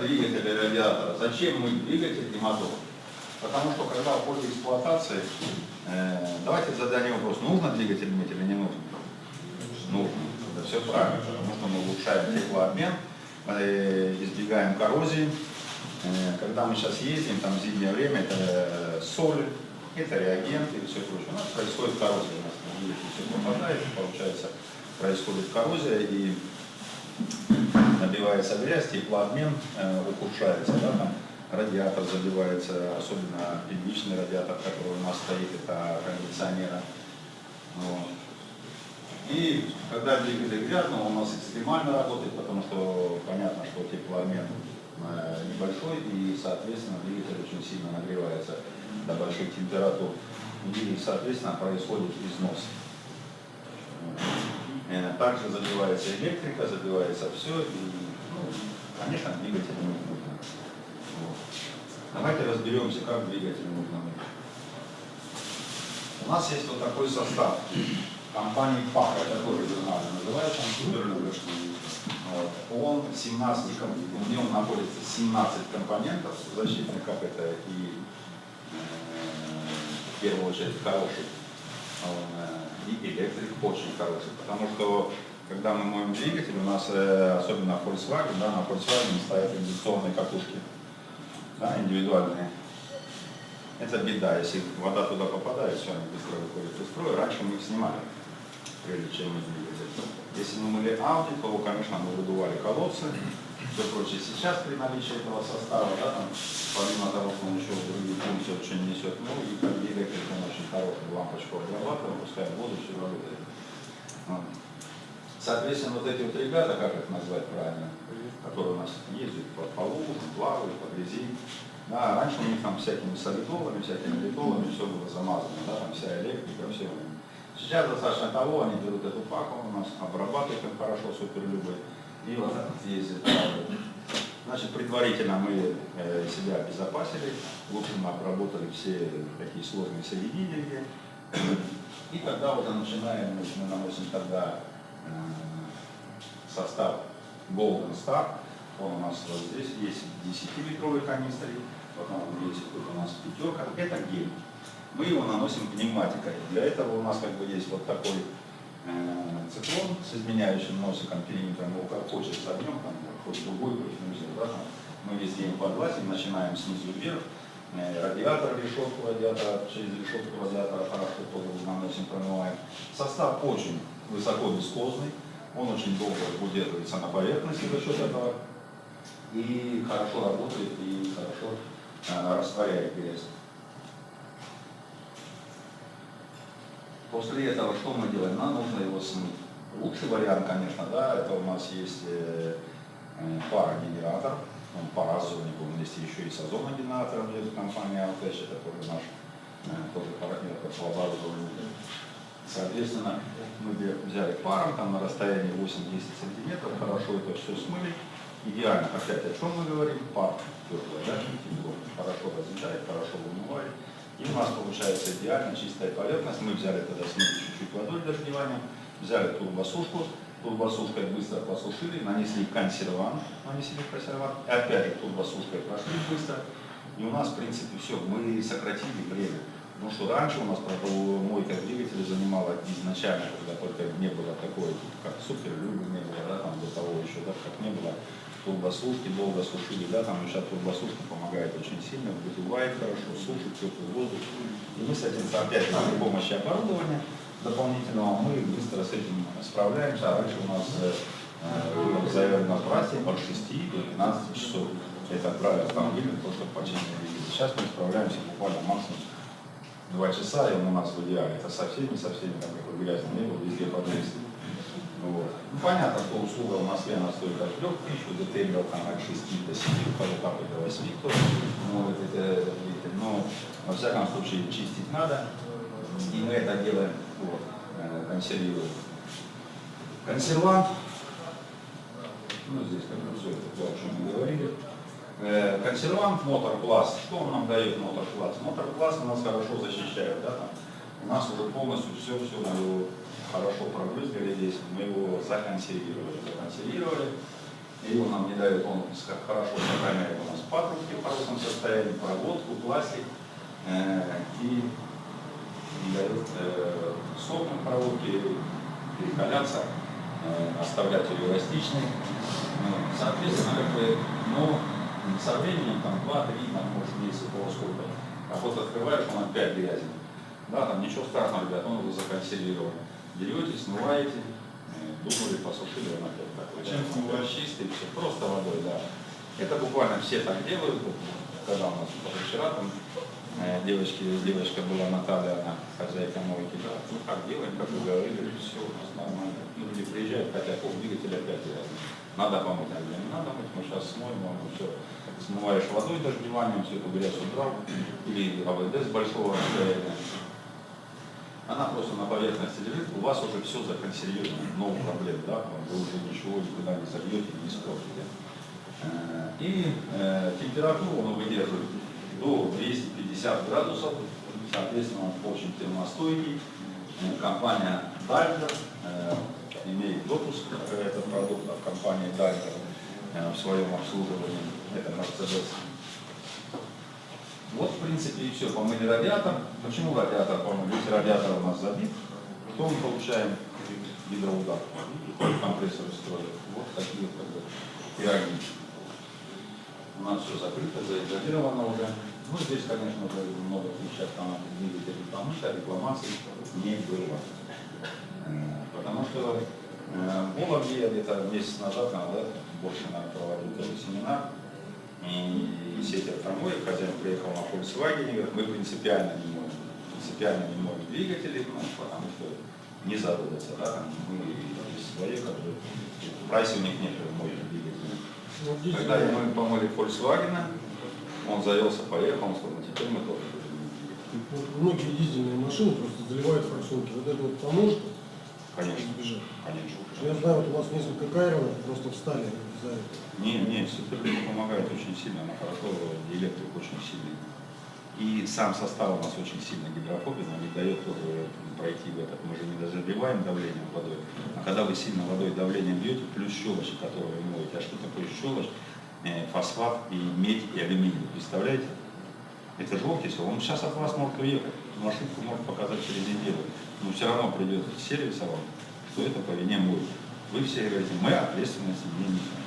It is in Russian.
двигатель и радиатора. Зачем мы двигатель и мотор? Потому что когда в ходе эксплуатации, э, давайте зададим вопрос, нужно двигатель иметь или не нужно? Нужно. Это все правильно, потому что мы улучшаем теплообмен, э, избегаем коррозии. Э, когда мы сейчас ездим, там зимнее время, это соль, это реагенты и все прочее. У нас происходит коррозия, у нас все попадает, получается, происходит коррозия и набивается грязь, теплообмен э, ухудшается, да, там радиатор забивается, особенно первичный радиатор, который у нас стоит, это кондиционера. Вот. И когда двигатель грязный, он у нас экстремально работает, потому что понятно, что теплообмен э, небольшой, и, соответственно, двигатель очень сильно нагревается до больших температур. И, соответственно, происходит износ. Э, также забивается электрика, забивается все, и, ну, конечно, двигатель нужно. Вот. Давайте разберемся, как двигатель нужно. У нас есть вот такой состав компании ПАК, это тоже журнально называется, вот. Он 17, в нем находится 17 компонентов защитных, как это и э, в первую очередь хороший. И электрик очень хороший, потому что когда мы моем двигатель, у нас, э, особенно Volkswagen, да, на Volkswagen стоят индукционные катушки, да, индивидуальные. Это беда, если вода туда попадает, все, они быстро выходят из строя. Раньше мы их снимали, прежде чем двигатель. Если мы мыли Audi, то, конечно, мы выдували колодцы, все прочее. Сейчас при наличии этого состава, да, там, помимо того, что он еще другие функции очень несет, ну и как двигатель, он очень хороший, лампочку обрабатывает, пускай воду, все работает. Соответственно, вот эти вот ребята, как их назвать правильно, которые у нас ездят по полу, плавают, по грязи, да, раньше у них там всякими солидолами, всякими литолами все было замазано, да, там вся электрика, все. Сейчас достаточно того, они берут эту паку у нас, обрабатывают их хорошо, суперлюбой, и вот вот ездят. Значит, предварительно мы э, себя обезопасили, лучше мы обработали все такие сложные соединения, и тогда уже начинаем, мы наносим тогда состав Golden Star. Он у нас вот здесь есть 10-литровый канистры, потом есть тут у нас пятерка. Это гель. Мы его наносим пневматикой. Для этого у нас как бы есть вот такой э, циклон с изменяющим носиком, периметром. Его как хочется огнем, там, хоть другой, хоть нельзя. Да? Мы везде им подлазим, начинаем снизу вверх. Э, радиатор, решетку радиатора, через решетку радиатора хорошо тоже наносим, промываем. Состав очень высоко он очень долго удерживается на поверхности за счет этого и хорошо работает и хорошо э, растворяет грязь. После этого что мы делаем? Нам нужно его смыть. Лучший вариант, конечно, да, это у нас есть э, э, парогенератор, он паразоник, он есть еще и с озоногенератором, есть компания Altesh, это тоже наш э, тоже парогенератор по оборудованию. Соответственно, мы взяли паром там на расстоянии 8-10 сантиметров, хорошо это все смыли. Идеально, опять о чем мы говорим, пар теплый, да, хорошо разъедает, хорошо вымывает. И у нас получается идеально чистая поверхность. Мы взяли тогда смыли чуть-чуть водой дождеванием, взяли турбосушку, турбосушкой быстро посушили, нанесли консервант, нанесли консервант, и опять же турбосушкой прошли быстро. И у нас, в принципе, все, мы сократили время. Потому что раньше у нас мойка двигателя занимала изначально, когда только не было такой, как супер не было, да, там до того еще, да, как не было турбосушки, долго сушили, да, там сейчас турбосушка помогает очень сильно, выдувает хорошо, сушит теплый воздух. И мы с этим, опять при помощи оборудования дополнительного, мы быстро с этим справляемся. А раньше у нас э, э заявлено праздник от 6 до 12 часов. Это правило автомобиля, то, что починили. Сейчас мы справляемся буквально максимум два часа, и он у нас в идеале. Это со всеми, со всеми, там какой грязный не был, везде под вот. Ну, понятно, что услуга в Москве она стоит от 3 тысяч, у детейлеров там от 6 до 7, у кого как до 8, кто может это видеть. Но, во всяком случае, чистить надо, и мы это делаем, вот, э, консервируем. Консервант, ну, здесь как бы все это то, о чем мы говорили. Э, консервант мотор-класс. Что он нам дает мотор-класс? Мотор-класс у нас хорошо защищает. Да, там. У нас уже полностью все, все мы его хорошо пробрызгали здесь, мы его законсервировали. Законсервировали. И он нам не дает, он хорошо сохраняет у нас патрубки в хорошем состоянии, проводку, пластик. э, И не дает э, сохнуть проводки, перекаляться, э, оставлять ее эластичной. Ну, Соответственно, как бы, но со временем, там, 2-3, там, может, месяца полсколько, а вот открываешь, он опять грязный. Да, там ничего страшного, ребят, он уже законсервирован. Берете, смываете, э, думали, посушили, он опять такой. Чем смываешь? Чистый, все, просто водой, да. Это буквально все так делают. Вот, Когда у нас вчера там э, девочки, девочка была Наталья, она хозяйка мойки, да, ну как делаем, как вы говорили, все у нас нормально. Люди приезжают, хотя пол двигателя опять грязный. Надо помыть, говорю, не надо мыть, мы сейчас смоем, вам все. Смываешь водой дождеванием, всю эту грязь убрал, или АВД с большого расстояния. Она просто на поверхности лежит, у вас уже все законсервировано, много проблем, да, вы уже ничего никуда не сольете, не испортите. Э, И э, температуру он выдерживает до 250 градусов, соответственно, он очень термостойкий. Э, Компания Дальтер имеет допуск к этот продукт от компании Дальтер в своем обслуживании. Это Mercedes. Вот, в принципе, и все. Помыли радиатор. Почему радиатор помыли? Если радиатор у нас забит, то мы получаем гидроудар. Компрессор и строит. Вот такие как бы, пироги. У нас все закрыто, заизолировано уже. Ну, здесь, конечно, уже много тысяч автоматов двигателей, потому что рекламаций не было. Э, Потому что э, в Вологде я где-то месяц назад, наверное, больше, проводил тоже семинар, и сеть автомоек, хозяин приехал на Volkswagen, и говорит, мы принципиально не можем, принципиально не можем двигатели, ну, потому что не заводятся, да, там, мы есть свои, которые, в прайсе у них нет мощных двигателей. Ну, Когда мы помыли Volkswagen, он завелся, поехал, он сказал, «Ну, теперь мы тоже будем двигать». вот многие дизельные машины просто заливают форсунки. Вот это вот поможет Конечно, избежать. конечно. Я знаю, вот у вас несколько кайронов просто встали за это. Не, не, Суперлин помогает очень сильно, она хорошо, электрик очень сильный. И сам состав у нас очень сильно гидрофобен, он не дает тоже пройти в этот. Мы же не разогреваем давлением водой. А когда вы сильно водой давлением бьете, плюс щелочь, которую вы моете, а что такое щелочь? Э, Фосфат и медь и алюминий. Представляете? Это же окись, он сейчас от вас может уехать. Машинку может показать через неделю. Но все равно придет сервис вам, что это по вине мой. Вы все говорите, мы ответственности не несем.